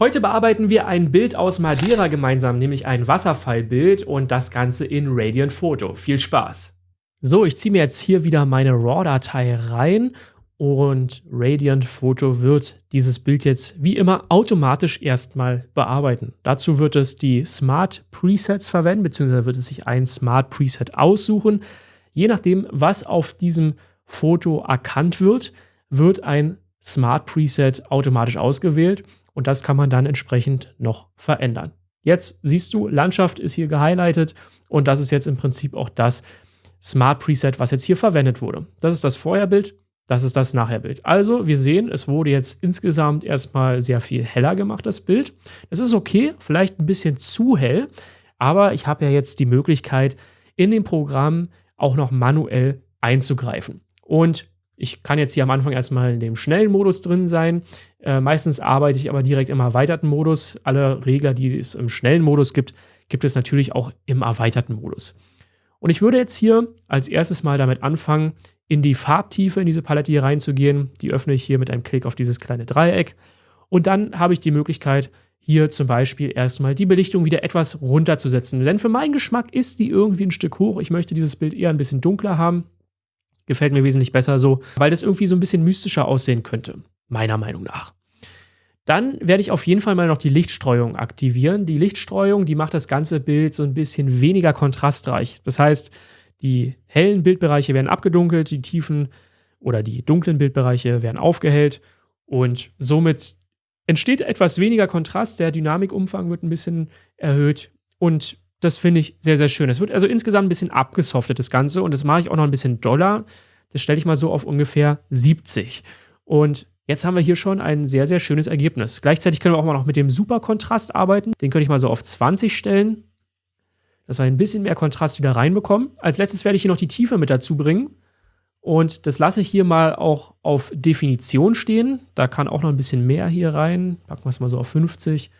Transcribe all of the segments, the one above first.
Heute bearbeiten wir ein Bild aus Madeira gemeinsam, nämlich ein Wasserfallbild und das Ganze in Radiant Photo. Viel Spaß! So, ich ziehe mir jetzt hier wieder meine RAW-Datei rein und Radiant Photo wird dieses Bild jetzt wie immer automatisch erstmal bearbeiten. Dazu wird es die Smart Presets verwenden, beziehungsweise wird es sich ein Smart Preset aussuchen. Je nachdem, was auf diesem Foto erkannt wird, wird ein Smart Preset automatisch ausgewählt und das kann man dann entsprechend noch verändern. Jetzt siehst du, Landschaft ist hier gehighlightet und das ist jetzt im Prinzip auch das Smart Preset, was jetzt hier verwendet wurde. Das ist das Vorherbild, das ist das Nachherbild. Also wir sehen, es wurde jetzt insgesamt erstmal sehr viel heller gemacht, das Bild. Es ist okay, vielleicht ein bisschen zu hell, aber ich habe ja jetzt die Möglichkeit, in dem Programm auch noch manuell einzugreifen. Und ich kann jetzt hier am Anfang erstmal in dem schnellen Modus drin sein. Äh, meistens arbeite ich aber direkt im erweiterten Modus. Alle Regler, die es im schnellen Modus gibt, gibt es natürlich auch im erweiterten Modus. Und ich würde jetzt hier als erstes mal damit anfangen, in die Farbtiefe in diese Palette hier reinzugehen. Die öffne ich hier mit einem Klick auf dieses kleine Dreieck. Und dann habe ich die Möglichkeit, hier zum Beispiel erstmal die Belichtung wieder etwas runterzusetzen. Denn für meinen Geschmack ist die irgendwie ein Stück hoch. Ich möchte dieses Bild eher ein bisschen dunkler haben. Gefällt mir wesentlich besser so, weil das irgendwie so ein bisschen mystischer aussehen könnte, meiner Meinung nach. Dann werde ich auf jeden Fall mal noch die Lichtstreuung aktivieren. Die Lichtstreuung, die macht das ganze Bild so ein bisschen weniger kontrastreich. Das heißt, die hellen Bildbereiche werden abgedunkelt, die tiefen oder die dunklen Bildbereiche werden aufgehellt und somit entsteht etwas weniger Kontrast. Der Dynamikumfang wird ein bisschen erhöht und das finde ich sehr, sehr schön. Es wird also insgesamt ein bisschen abgesoftet, das Ganze. Und das mache ich auch noch ein bisschen doller. Das stelle ich mal so auf ungefähr 70. Und jetzt haben wir hier schon ein sehr, sehr schönes Ergebnis. Gleichzeitig können wir auch mal noch mit dem Superkontrast arbeiten. Den könnte ich mal so auf 20 stellen, dass wir ein bisschen mehr Kontrast wieder reinbekommen. Als letztes werde ich hier noch die Tiefe mit dazu bringen. Und das lasse ich hier mal auch auf Definition stehen. Da kann auch noch ein bisschen mehr hier rein. Packen wir es mal so auf 50.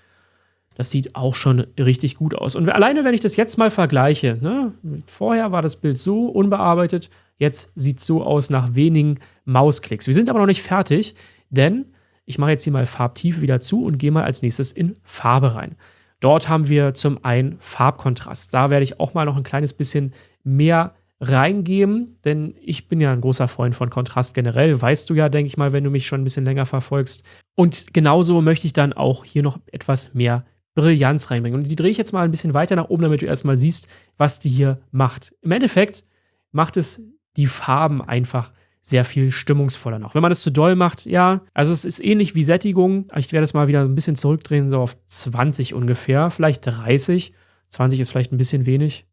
Das sieht auch schon richtig gut aus. Und alleine, wenn ich das jetzt mal vergleiche, ne, vorher war das Bild so unbearbeitet, jetzt sieht es so aus nach wenigen Mausklicks. Wir sind aber noch nicht fertig, denn ich mache jetzt hier mal Farbtiefe wieder zu und gehe mal als nächstes in Farbe rein. Dort haben wir zum einen Farbkontrast. Da werde ich auch mal noch ein kleines bisschen mehr reingeben, denn ich bin ja ein großer Freund von Kontrast generell, weißt du ja, denke ich mal, wenn du mich schon ein bisschen länger verfolgst. Und genauso möchte ich dann auch hier noch etwas mehr Brillanz reinbringen. Und die drehe ich jetzt mal ein bisschen weiter nach oben, damit du erstmal siehst, was die hier macht. Im Endeffekt macht es die Farben einfach sehr viel stimmungsvoller noch. Wenn man das zu doll macht, ja, also es ist ähnlich wie Sättigung. Ich werde es mal wieder ein bisschen zurückdrehen, so auf 20 ungefähr, vielleicht 30. 20 ist vielleicht ein bisschen wenig.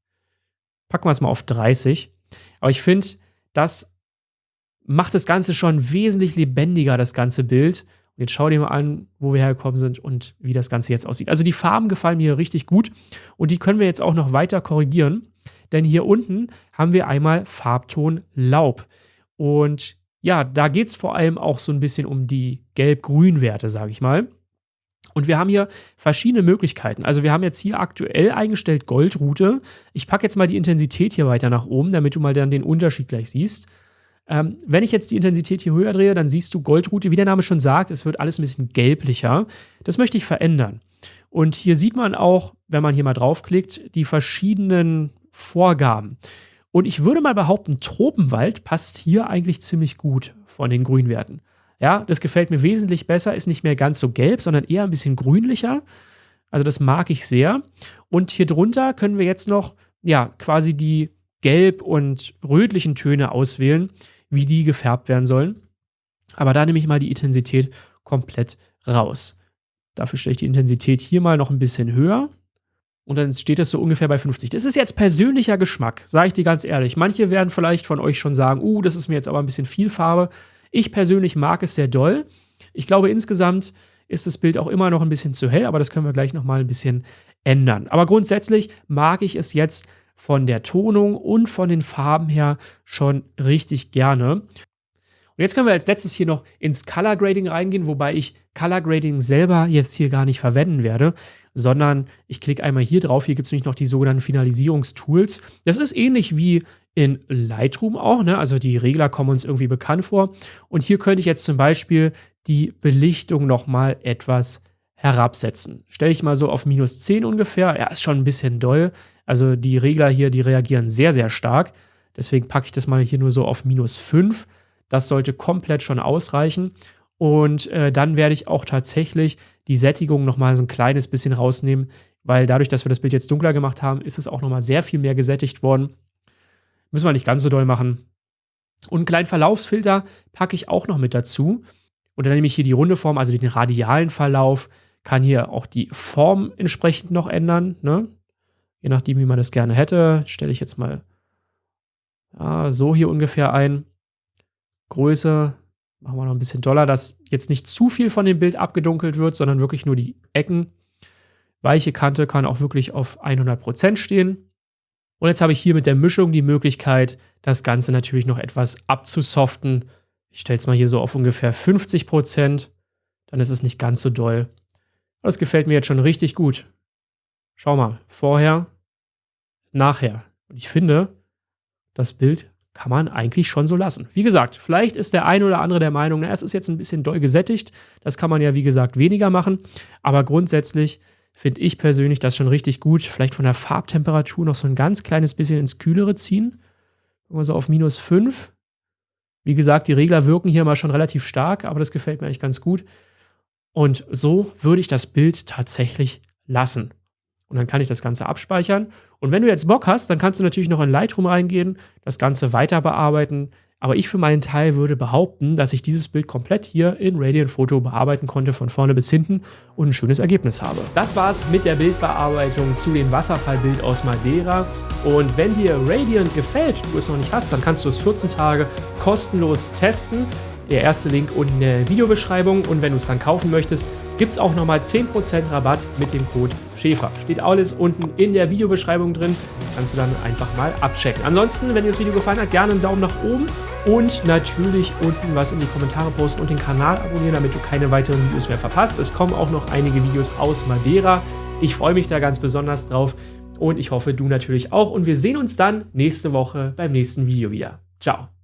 Packen wir es mal auf 30. Aber ich finde, das macht das Ganze schon wesentlich lebendiger, das ganze Bild. Und jetzt schau dir mal an, wo wir hergekommen sind und wie das Ganze jetzt aussieht. Also die Farben gefallen mir richtig gut und die können wir jetzt auch noch weiter korrigieren, denn hier unten haben wir einmal Farbton Laub. Und ja, da geht es vor allem auch so ein bisschen um die Gelb-Grün-Werte, sage ich mal. Und wir haben hier verschiedene Möglichkeiten. Also wir haben jetzt hier aktuell eingestellt Goldroute. Ich packe jetzt mal die Intensität hier weiter nach oben, damit du mal dann den Unterschied gleich siehst. Ähm, wenn ich jetzt die Intensität hier höher drehe, dann siehst du Goldrute, wie der Name schon sagt, es wird alles ein bisschen gelblicher. Das möchte ich verändern. Und hier sieht man auch, wenn man hier mal draufklickt, die verschiedenen Vorgaben. Und ich würde mal behaupten, Tropenwald passt hier eigentlich ziemlich gut von den Grünwerten. Ja, das gefällt mir wesentlich besser, ist nicht mehr ganz so gelb, sondern eher ein bisschen grünlicher. Also das mag ich sehr. Und hier drunter können wir jetzt noch, ja, quasi die gelb- und rötlichen Töne auswählen wie die gefärbt werden sollen. Aber da nehme ich mal die Intensität komplett raus. Dafür stelle ich die Intensität hier mal noch ein bisschen höher. Und dann steht das so ungefähr bei 50. Das ist jetzt persönlicher Geschmack, sage ich dir ganz ehrlich. Manche werden vielleicht von euch schon sagen, uh, das ist mir jetzt aber ein bisschen viel Farbe. Ich persönlich mag es sehr doll. Ich glaube, insgesamt ist das Bild auch immer noch ein bisschen zu hell, aber das können wir gleich nochmal ein bisschen ändern. Aber grundsätzlich mag ich es jetzt von der Tonung und von den Farben her schon richtig gerne. Und jetzt können wir als letztes hier noch ins Color Grading reingehen, wobei ich Color Grading selber jetzt hier gar nicht verwenden werde, sondern ich klicke einmal hier drauf. Hier gibt es nämlich noch die sogenannten Finalisierungstools. Das ist ähnlich wie in Lightroom auch, ne? also die Regler kommen uns irgendwie bekannt vor. Und hier könnte ich jetzt zum Beispiel die Belichtung nochmal etwas herabsetzen. Stelle ich mal so auf minus 10 ungefähr. Ja, ist schon ein bisschen doll. Also die Regler hier, die reagieren sehr, sehr stark. Deswegen packe ich das mal hier nur so auf minus 5. Das sollte komplett schon ausreichen. Und äh, dann werde ich auch tatsächlich die Sättigung nochmal so ein kleines bisschen rausnehmen, weil dadurch, dass wir das Bild jetzt dunkler gemacht haben, ist es auch nochmal sehr viel mehr gesättigt worden. Müssen wir nicht ganz so doll machen. Und einen kleinen Verlaufsfilter packe ich auch noch mit dazu. Und dann nehme ich hier die runde Form, also den radialen Verlauf, kann hier auch die Form entsprechend noch ändern. Ne? Je nachdem, wie man das gerne hätte, stelle ich jetzt mal ja, so hier ungefähr ein. Größe machen wir noch ein bisschen doller, dass jetzt nicht zu viel von dem Bild abgedunkelt wird, sondern wirklich nur die Ecken. Weiche Kante kann auch wirklich auf 100% stehen. Und jetzt habe ich hier mit der Mischung die Möglichkeit, das Ganze natürlich noch etwas abzusoften. Ich stelle es mal hier so auf ungefähr 50%. Dann ist es nicht ganz so doll. Das gefällt mir jetzt schon richtig gut. Schau mal, vorher, nachher. Und ich finde, das Bild kann man eigentlich schon so lassen. Wie gesagt, vielleicht ist der ein oder andere der Meinung, na, es ist jetzt ein bisschen doll gesättigt. Das kann man ja, wie gesagt, weniger machen. Aber grundsätzlich finde ich persönlich das schon richtig gut. Vielleicht von der Farbtemperatur noch so ein ganz kleines bisschen ins Kühlere ziehen. So auf minus 5. Wie gesagt, die Regler wirken hier mal schon relativ stark, aber das gefällt mir eigentlich ganz gut. Und so würde ich das Bild tatsächlich lassen. Und dann kann ich das Ganze abspeichern. Und wenn du jetzt Bock hast, dann kannst du natürlich noch in Lightroom reingehen, das Ganze weiter bearbeiten. Aber ich für meinen Teil würde behaupten, dass ich dieses Bild komplett hier in Radiant Photo bearbeiten konnte, von vorne bis hinten und ein schönes Ergebnis habe. Das war's mit der Bildbearbeitung zu dem Wasserfallbild aus Madeira. Und wenn dir Radiant gefällt, du es noch nicht hast, dann kannst du es 14 Tage kostenlos testen. Der erste Link unten in der Videobeschreibung. Und wenn du es dann kaufen möchtest, gibt es auch nochmal 10% Rabatt mit dem Code Schäfer. Steht alles unten in der Videobeschreibung drin. Kannst du dann einfach mal abchecken. Ansonsten, wenn dir das Video gefallen hat, gerne einen Daumen nach oben und natürlich unten was in die Kommentare posten und den Kanal abonnieren, damit du keine weiteren Videos mehr verpasst. Es kommen auch noch einige Videos aus Madeira. Ich freue mich da ganz besonders drauf und ich hoffe, du natürlich auch. Und wir sehen uns dann nächste Woche beim nächsten Video wieder. Ciao.